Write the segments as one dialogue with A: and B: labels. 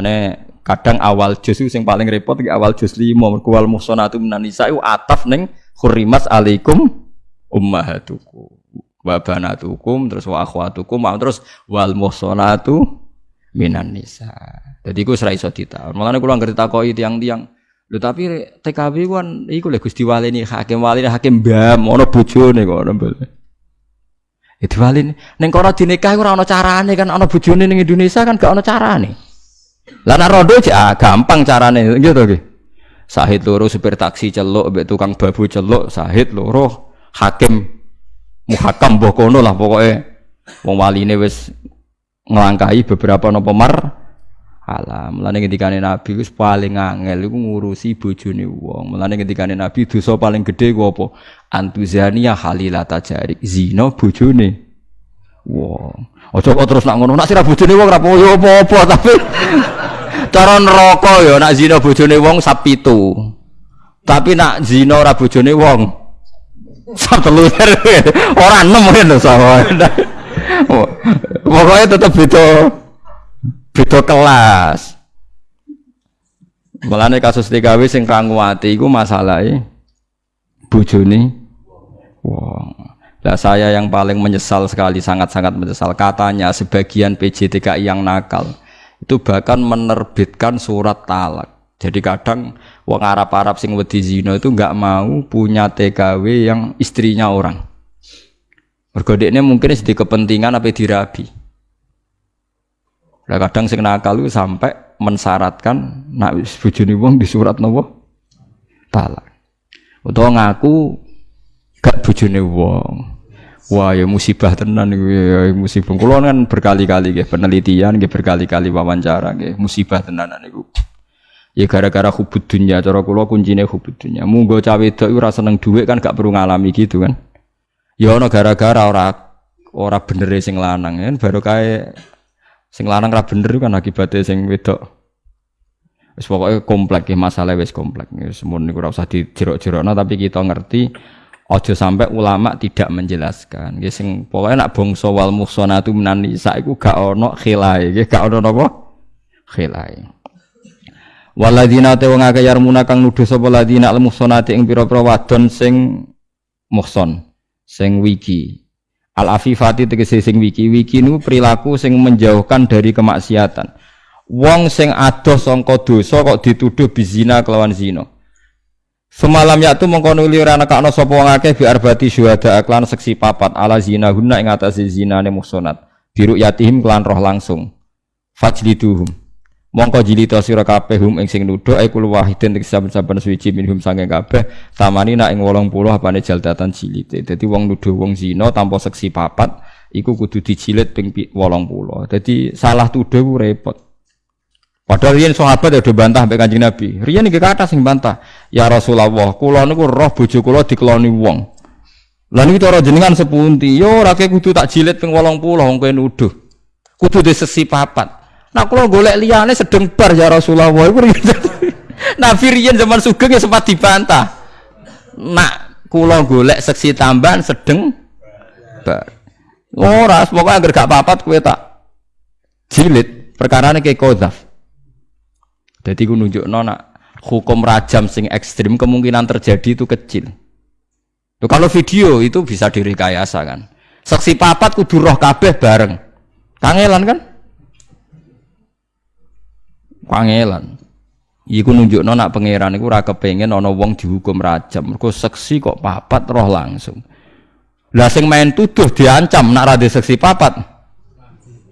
A: Mulane kadang awal juz sing paling repot iki awal juz 5 mergo wal muhsanatu minan nisa iku ataf ning hurrimat alaikum ummahatukum wa banatukum terus wa akhwatukum terus wal muhsanatu minan nisa. Jadi iku ora iso ditaun. Mulane ngerti takoki tiang-tiang Lho tapi TKW kan iku lho Gusti Walini hakim walini hakim mbam ana bojone kok ana mbal. Itu walini ning kono dinikah ora ana carane kan ana bojone ning Indonesia kan gak ana carane. Lah nek rondo ah, gampang carane gitu nggih. Sahid loro supir taksi celuk mbek tukang babu celuk, sahid loro hakim muhakam mbok kono lah pokoke wong waline wis ngelangkai beberapa nopo mar alam. Mulane ngendikane Nabi wis paling angel iku ngurusi bojone wong. Mulane ngendikane Nabi dosa paling gede ku apa? Antuzania halilata jarik. Zina bojone Aja kok terus nak ngono, nak sira bojone wong ora apa-apa tapi cara neraka ya nak zina bojone wong pitu. Tapi nak zina ora bojone wong sap telu. Ora enem lho sama. Pokoknya tetap beda beda kelas. Mulane kasus TKW sing ranguwati iku masalahe bojone wong. Lah saya yang paling menyesal sekali, sangat-sangat menyesal. Katanya sebagian PJTKI yang nakal itu bahkan menerbitkan surat talak. Jadi kadang wong Arab-Arab sing wedi zina itu nggak mau punya TKW yang istrinya orang. Mergo mungkin sedih kepentingan apa dirabi. Lah kadang sing nakal itu sampai mensyaratkan nak bojone wong di surat nopo talak. Utawa ngaku gak bojone wong. Wah ya musibah tenan iku ya, ya musibah. Kulo kan berkali-kali nggih penelitian nggih berkali-kali wawancara nggih musibah tenanan niku. Ya gara-gara hubud dunia cara kula kuncine hubud dunia. Munggo cawe wedok ora seneng dhuwit kan gak perlu ngalami gitu kan. Ya ana gara-gara ora ora bener sing lanang kan baru kae Sing lanang ra bener kan akibatnya sing wedok. Wis pokoke komplek ya masalah wis komplek. Wis mun niku ora usah dijerok-jerokno tapi kita ngerti aja sampai ulama tidak menjelaskan. Nggih sing pokoke nak bangsa wal muhsanatu minan nisa iku gak ono khilai, nggih gak ono napa? Khilai. Waladina te wong akeh yarmuna kang nuduh sapa ladina al muhsanati ing pira-pira wadon sing muhson, sing wiki. Al afifati tegese sing wiki wiki nu perilaku sing menjauhkan dari kemaksiatan. Wong sing adoh sangka dosa kok dituduh bizina kelawan zina. Semalam yaktu mongko nuli ora nekakno sapa wong akeh bi arbati syuhada aklan seksi papat ala zina guna ing atase zinane muhsanat. Biru yatihim kelan roh langsung. Fajliduhum mongko jilita sira kabeh hum ing sing nuduh ai kul wahidin tek saben-saben suci minhum saking kabeh tamani nak ing 80 apane jaldatan jilite dadi wong nuduh wong zina tanpa seksi papat iku kudu dijilid ping 80 dadi salah tuduh repot Padahal riyen sahabat ya do bantah mbek Kanjeng Nabi. Riyen iki kata sing bantah, "Ya Rasulullah, kula niku roh bojo kula dikeloni wong." Lah niku cara jenengan sepunti, yo ora kudu tak jilid ping 80 wong kowe nuduh. Kudu disesi papat. Nah kalau golek liane sedeng bar ya Rasulullah Nabi riyen zaman sugeng ya sempat dibantah. Nak kula golek seksi tambahan sedeng bar. Ora, pokoknya agar gak papat kue tak jilid perkara ini kayak kodaf. Jadi gue nunjuk nona hukum rajam sing ekstrim kemungkinan terjadi itu kecil. Tuh, kalau video itu bisa direkayasa kan. Saksi papat kudu roh kabeh bareng. Kangelan kan? Pangelan. Iku nunjukno nak pangeran iku ora kepengin ana wong dihukum rajam. Mergo seksi kok papat roh langsung. Lah sing main tuduh diancam nak ra seksi papat.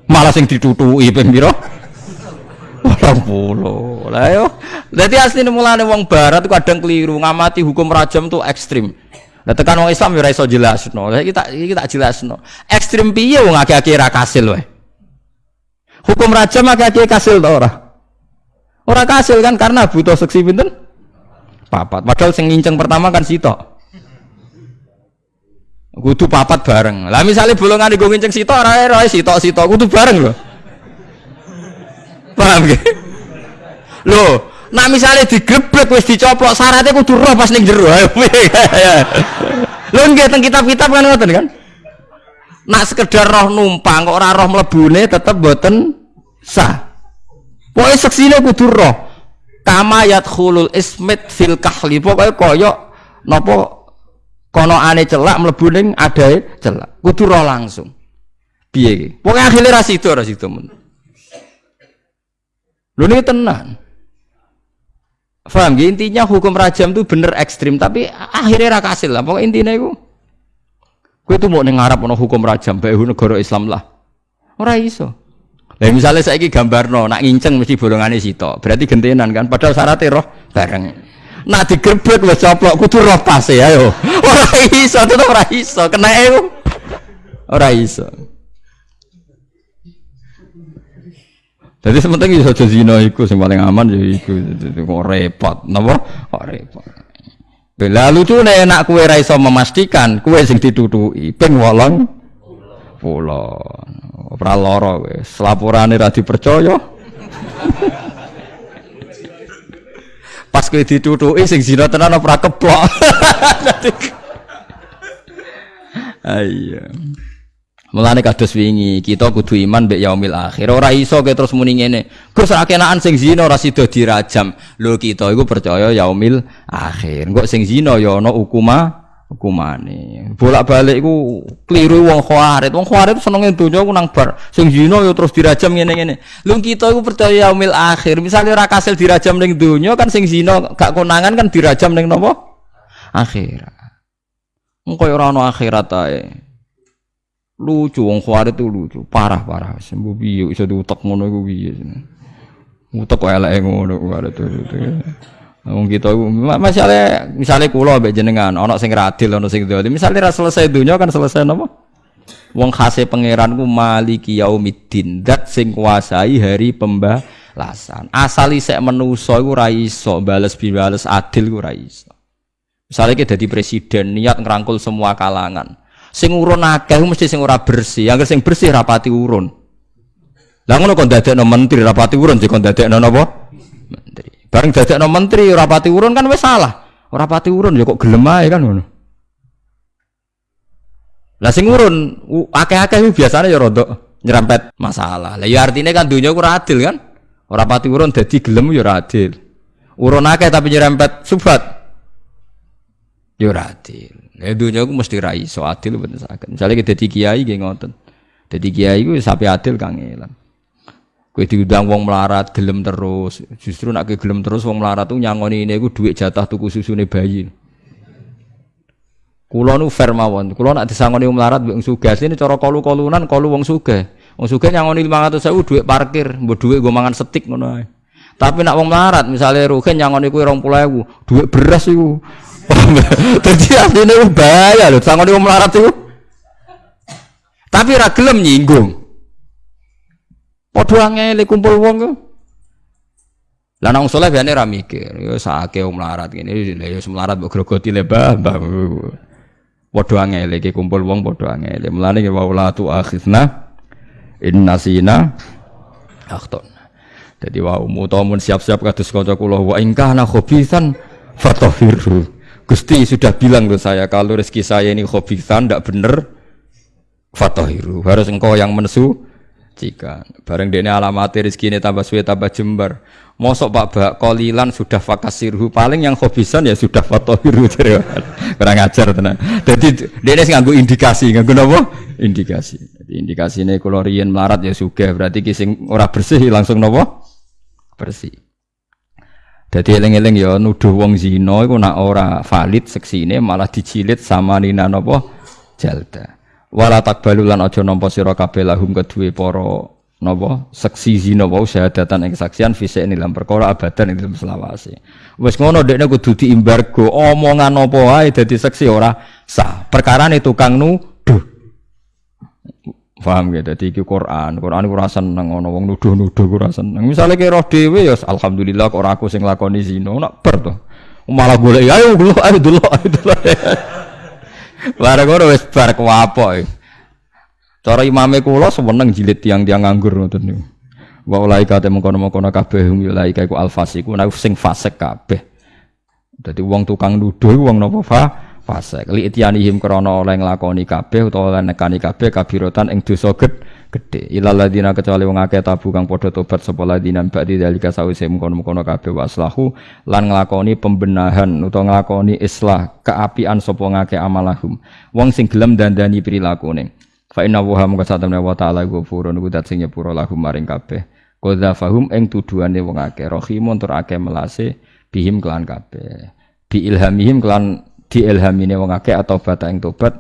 A: Malah sing ditutuki ping? 80. Lah yo. Dadi asline mulane wong barat kadang keliru ngamati hukum rajam tuh ekstrim. Lah tekan wong Islam yo ora iso jelasno. Lah iki tak iki tak jelasno. Ekstrim piye wong ra kasil wae. Hukum rajam akeh-akeh kasil ta ora? Orang kasil kan karena butuh seksi pinten? Papat. Padahal sing nginceng pertama kan sitok. Kudu papat bareng. Lah misalnya bolongan gue nginceng sitok ora ora sitok sitok kudu bareng loh. Paham gak? Loh, nah misalnya digrebek wis dicoplok syaratnya kudu roh pas ning jero. Lho nggih teng kitab-kitab kan ngoten kan? Nak sekedar roh numpang kok ora roh mlebune tetep boten sah. Pokoke seksine kudu roh. Kama yadkhulul ismit fil kahli. Pokoke kaya napa kono ane celak mlebu ning adae celak. Kudu roh langsung. Piye iki? Pokoke akhire ra sida ra sida men. Lho ini tenan. Faham ya? Intinya hukum rajam itu bener ekstrim, tapi akhirnya ra kasil lah. Pokoknya intinya itu. Gue tuh mau ngarap ono hukum rajam, baik negara Islam lah. Ora iso. Lah misalnya saya ini gambar no, nak nginceng mesti bolongannya situ. Berarti gentenan kan? Padahal syaratnya roh bareng. Nak digerbek wis coplok kudu roh pas ya yo. Ora iso, tetep ora iso. Kena e. Ora iso. Jadi sementing iso aja zina iku sing paling aman ya iku kok repot, napa? Kok repot. Lah lucune nek kowe ra iso memastikan kowe sing ditutuki ping 8 pulau. Ora lara wis. Laporane ra dipercaya. Pas kowe ditutuki sing zina tenan ora keplok. Ayo. Mulane kados wingi, kita kudu iman mbek yaumil akhir. Ora iso ke terus muni ngene. Gus ra kenaan sing zina ora sida dirajam. Lho kita iku percaya yaumil akhir. Engko sing zina ya ana hukuma hukumane. Bolak-balik iku kliru wong khawarit. Wong khawarit senenge donya ku nang bar. Sing zina ya terus dirajam ngene-ngene. Lho kita iku percaya yaumil akhir. Misalnya ora kasil dirajam ning donya kan sing zina gak konangan kan dirajam ning napa? Akhirat. Engko ora ana akhirat ae lucu wong khawarit itu lucu. Parah parah. Sembuh piye iso diutek ngono iku piye utek kok eleke ngono khawarit itu wong kita masalah misalnya kula mbek jenengan ana sing radil ana sing dolim misalnya ra selesai dunia kan selesai napa? Wong khase pangeran ku maliki yaumiddin dat sing kuasai hari pembalasan. Asal isek menusa iku ra iso bales bales adil ku ra iso. Misalnya kita jadi presiden niat ngerangkul semua kalangan Sing urun akeh mesti sing ora bersih. Yang sing bersih rapati urun. Lah ngono kon dadekno menteri rapati urun jek kon dadekno napa? Menteri. Bareng dadekno menteri rapati urun kan wis salah. Ora pati urun ya kok gelem ae kan ngono. Lah sing urun akeh-akeh biasanya ya rodok nyerempet masalah. Lah ya artinya kan dunia ku adil kan? Ora pati urun dadi gelem ya adil. Urun akeh tapi nyerempet subhat. Ya adil. Ya dunia aku mesti rai so adil bener sakit. Misalnya kita kiai gak ngoten. Jadi kiai gue sapi adil kangelan. Kue diundang wong melarat gelem terus. Justru nak gelem terus wong melarat tuh nyangoni ini gue duit jatah tuku susu nih bayi. Kulo nu fair mawon. Kulo nak disangoni wong melarat wong sugih. Ini cara kolu kolunan kolu wong sugih. Wong sugih nyangoni lima ratus sewu duit parkir. Mbok duit gue mangan setik ngono Tapi nak wong melarat misalnya rugen nyangoni kue rong pulau duit beras iku. Jadi aslinya bahaya loh, sangat wong melarat itu. Tapi ragelem nyinggung. Padha angel kumpul wong ku. Lah nang saleh biasane ra mikir, ya sakake melarat ngene, ya melarat mbok grogoti le mbah. Iki kumpul wong padha angel. Mulane wa la tu akhizna inna sina akhton. Jadi wa umutamun siap-siap kados kanca kula wa. Gusti sudah bilang ke saya kalau rezeki saya ini khobisan tidak benar fatohiru. Harus engkau yang mensu jika. Bareng dene alamat rezeki ini tambah suwe tambah jembar. Mosok pak bak kolilan sudah fakasirhu. Paling yang khobisan ya sudah fatohiru kurang ajar tenan jadi dene nganggu indikasi nganggu apa indikasi. Jadi indikasi ini kalau melarat ya suka berarti kising ora bersih langsung nopo bersih jadi eling-eling ya nuduh wong zina iku nak ora valid seksine malah dicilit sama nina napa jalda. Wala takbalu lan aja nampa sira kabeh lahum kedue para seksi zina wau syahadatan ing saksian fisik ing dalam perkara abadan ing dalam selawase. Wis ngono dekne kudu diimbargo omongan apa wae dadi seksi ora sah. Perkarane tukang nuduh. Paham ya, jadi iki Quran, Quran ora seneng ana wong nuduh-nuduh ora seneng. Misale ki roh dhewe ya alhamdulillah kok ora aku sing lakoni zina, nak ber to. Malah golek ayo dulu ayo dulu ayo dulu. Bareng ngono wis bar kuwapok. Cara imame kula seneng jilid tiang-tiang nganggur ngoten niku. Wa ulaika te mengkono-mengkono kabeh hum ya ulaika iku alfasiku, nek sing fasik kabeh. Dadi wong tukang nuduh wong napa fa fasik. Li itianihim krana oleh nglakoni kabeh utawa oleh nekani kabeh kabirotan ing dosa gede ilal ladina kecuali wong akeh tabu kang padha tobat sapa ladina ba'di dalika sawise mengkono-mengkono kabeh waslahu lan nglakoni pembenahan utawa nglakoni islah keapian sapa ngake amalahum. Wong sing gelem dandani prilakune. Fa inna wa mung satamne wa ta'ala ghafurun iku dat sing nyepuro lahum maring kabeh. Fahum ing tuduhane wong akeh rahimun tur akeh melase bihim kelan kabeh. Bi ilhamihim kelan diilhamine wong akeh atau bata ing tobat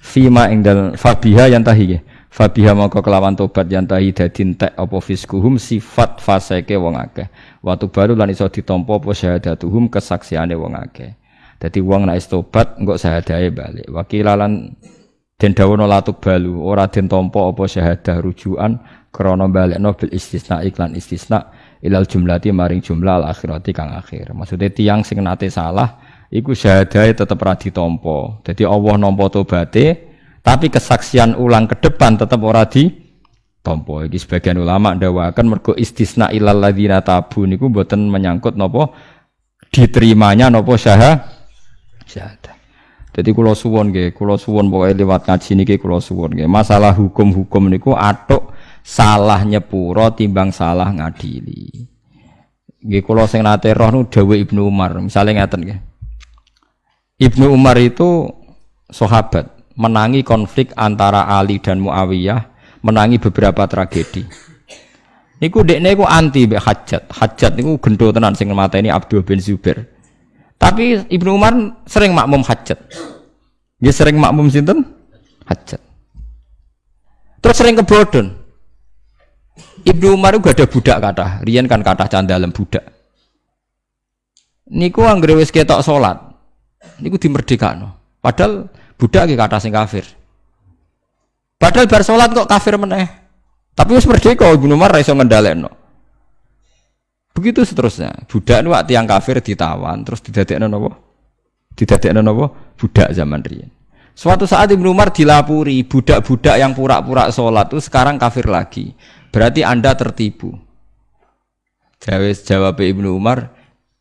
A: fima ing dal fabiha yang tahi Fabiha maka kelawan tobat yang tahi dadi entek apa fiskuhum sifat faseke wong akeh. Waktu baru lan iso ditampa apa syahadatuhum kesaksiane wong akeh. Dadi wong nek tobat engko syahadahe balik. Wakilalan den dawono latuk balu ora den tampa apa syahadah rujukan krana balekno bil istisna iklan istisna ilal jumlati maring jumlah al akhirati kang akhir. Maksudnya tiang sing nate salah iku syahadahe tetep ra ditampa. Dadi Allah nampa tobaté tapi kesaksian ulang ke depan tetap ora tompo. Iki sebagian ulama ndawakan mergo istisna ilal ladzina tabu niku mboten menyangkut napa diterimanya napa syahah syahadah. Jadi kula suwon nggih, kula suwon pokoke lewat ngaji niki kula suwon nggih. Masalah hukum-hukum niku atuk salah nyepuro timbang salah ngadili. Nggih kula sing nate roh nu dawuh Ibnu Umar, misalnya ngaten nggih. Ibnu Umar itu sahabat menangi konflik antara Ali dan Muawiyah, menangi beberapa tragedi. Niku dekne niku anti mbek Hajat. Hajat niku gendo tenan sing ini Abdul bin Zubair. Tapi Ibnu Umar sering makmum Hajat. Dia sering makmum sinten? Hajat. Terus sering kebodon. Ibnu Umar itu gak ada budak kata. Rian kan kata candalem budak. Niku anggere wis ketok salat. Niku dimerdekakno. Padahal budak iki kata sing kafir. Padahal bar salat kok kafir meneh. Tapi wis merdeka Ibnu Umar ra iso ngendhalekno. Begitu seterusnya. Budak nu tiang kafir ditawan terus didadekno napa? Didadekno napa? Budak zaman riyen. Suatu saat Ibnu Umar dilapuri budak-budak yang pura-pura sholat itu sekarang kafir lagi. Berarti Anda tertipu. Jawab Ibnu Umar,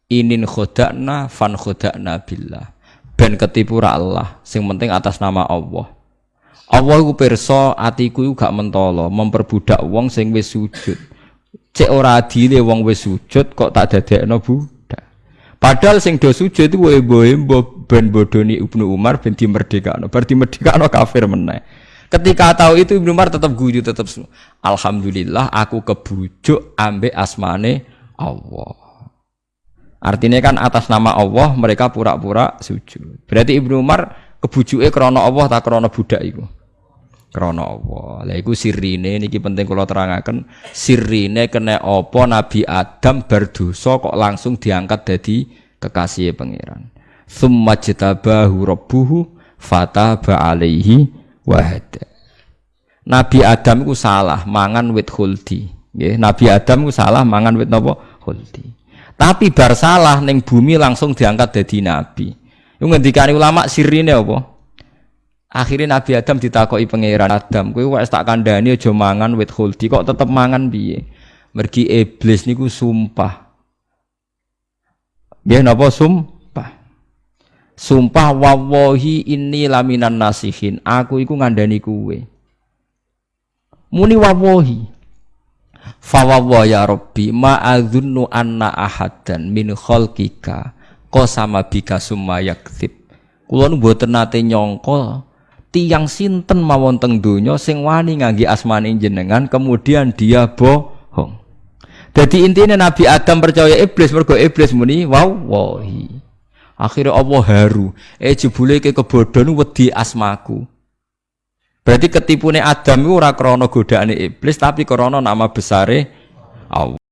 A: inin khodakna fan khodakna billah ben ketipu ra Allah. Sing penting atas nama Allah. Allah iku pirsa atiku iku gak mentolo. Memperbudak wong sing wis sujud. Cek ora adile wong wis sujud kok tak dadekno budak? Padahal sing do sujud itu embo-embo ben bodoni Ibnu Umar ben dimerdekakno. Bar dimerdekakno kafir meneh. Ketika tahu itu Ibnu Umar tetap guyu tetap Alhamdulillah aku kebujuk ambek asmane Allah. Artinya kan atas nama Allah mereka pura-pura sujud. Berarti Ibnu Umar kebujuke krana Allah tak krana budak iku. Krana Allah. Lah sirine niki penting kula terangaken sirine kena apa Nabi Adam berdosa kok langsung diangkat jadi kekasih pangeran. Tsumma jtabahu rabbuhu fataba alaihi wahada. Nabi Adam itu salah mangan wit khuldi. Nabi Adam itu salah mangan wit napa? Khuldi. Tapi bar salah neng bumi langsung diangkat jadi nabi. Yang ngendikane ulama sirine apa? Akhirnya Nabi Adam ditakoki pangeran Adam, kowe wis tak kandhani aja mangan wit khuldi kok tetep mangan piye? Mergi iblis niku sumpah. Nggih napa sumpah? Sumpah wawahi ini laminan nasihin. Aku iku ngandani kuwe. Muni wawahi. Fawawa ya Rabbi ma adzunnu anna ahadan min khalqika qasama bika summa yakdzib. Kula nu mboten nate nyangka tiang sinten mawon teng donya sing wani ngangge asmane jenengan kemudian dia bohong. Jadi intinya Nabi Adam percaya iblis mergo iblis muni wow. Akhirnya Allah haru. Eh jebule ke kebodohan wedi asmaku. Berarti ketipune Adam itu ora krana godaane iblis tapi krana nama besare Allah.